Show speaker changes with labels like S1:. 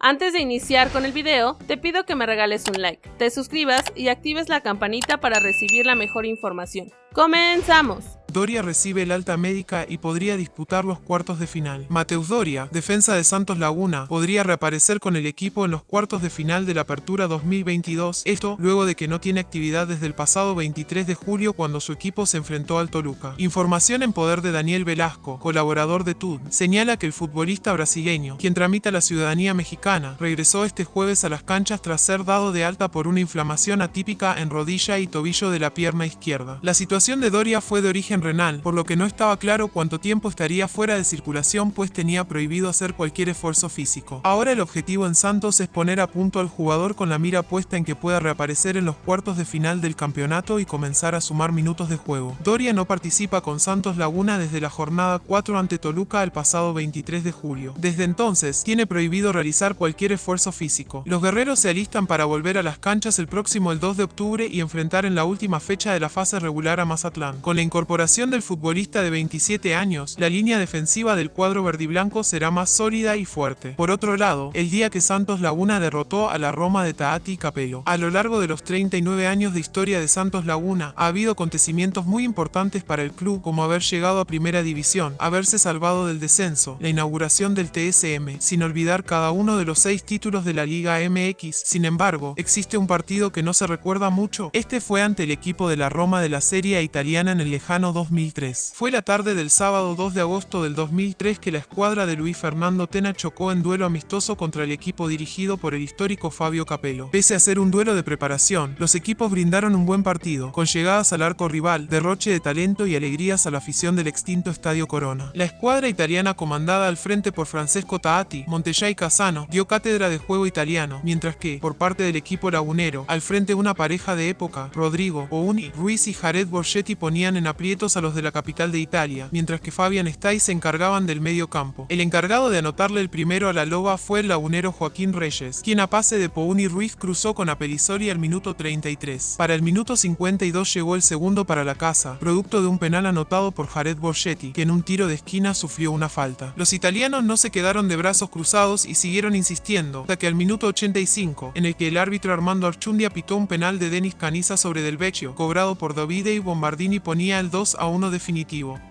S1: Antes de iniciar con el video, te pido que me regales un like, te suscribas y actives la campanita para recibir la mejor información. ¡Comenzamos!
S2: Doria recibe el alta médica y podría disputar los cuartos de final. Mateus Doria, defensa de Santos Laguna, podría reaparecer con el equipo en los cuartos de final de la Apertura 2022, esto luego de que no tiene actividad desde el pasado 23 de julio cuando su equipo se enfrentó al Toluca. Información en poder de Daniel Velasco, colaborador de TUD, señala que el futbolista brasileño, quien tramita la ciudadanía mexicana, regresó este jueves a las canchas tras ser dado de alta por una inflamación atípica en rodilla y tobillo de la pierna izquierda. La situación de Doria fue de origen renal, por lo que no estaba claro cuánto tiempo estaría fuera de circulación pues tenía prohibido hacer cualquier esfuerzo físico. Ahora el objetivo en Santos es poner a punto al jugador con la mira puesta en que pueda reaparecer en los cuartos de final del campeonato y comenzar a sumar minutos de juego. Doria no participa con Santos Laguna desde la jornada 4 ante Toluca el pasado 23 de julio. Desde entonces, tiene prohibido realizar cualquier esfuerzo físico. Los guerreros se alistan para volver a las canchas el próximo el 2 de octubre y enfrentar en la última fecha de la fase regular a Mazatlán. Con la incorporación del futbolista de 27 años, la línea defensiva del cuadro verdiblanco será más sólida y fuerte. Por otro lado, el día que Santos Laguna derrotó a la Roma de Taati Capello. A lo largo de los 39 años de historia de Santos Laguna, ha habido acontecimientos muy importantes para el club como haber llegado a primera división, haberse salvado del descenso, la inauguración del TSM, sin olvidar cada uno de los seis títulos de la Liga MX. Sin embargo, existe un partido que no se recuerda mucho, este fue ante el equipo de la Roma de la Serie italiana en el lejano 2003. Fue la tarde del sábado 2 de agosto del 2003 que la escuadra de Luis Fernando Tena chocó en duelo amistoso contra el equipo dirigido por el histórico Fabio Capello. Pese a ser un duelo de preparación, los equipos brindaron un buen partido, con llegadas al arco rival, derroche de talento y alegrías a la afición del extinto Estadio Corona. La escuadra italiana comandada al frente por Francesco Taati, Montellay Casano, dio cátedra de juego italiano, mientras que, por parte del equipo lagunero, al frente una pareja de época, Rodrigo, Ouni, Ruiz y Jared Borgetti ponían en aprietos a los de la capital de Italia, mientras que Fabian Stay se encargaban del medio campo. El encargado de anotarle el primero a la loba fue el lagunero Joaquín Reyes, quien a pase de Pouni Ruiz cruzó con Aperisori al minuto 33. Para el minuto 52 llegó el segundo para la casa, producto de un penal anotado por Jared Borgetti, que en un tiro de esquina sufrió una falta. Los italianos no se quedaron de brazos cruzados y siguieron insistiendo, hasta que al minuto 85, en el que el árbitro Armando Archundia pitó un penal de Denis Caniza sobre Del Vecchio, cobrado por Davide y Bombardini ponía el 2 a uno definitivo.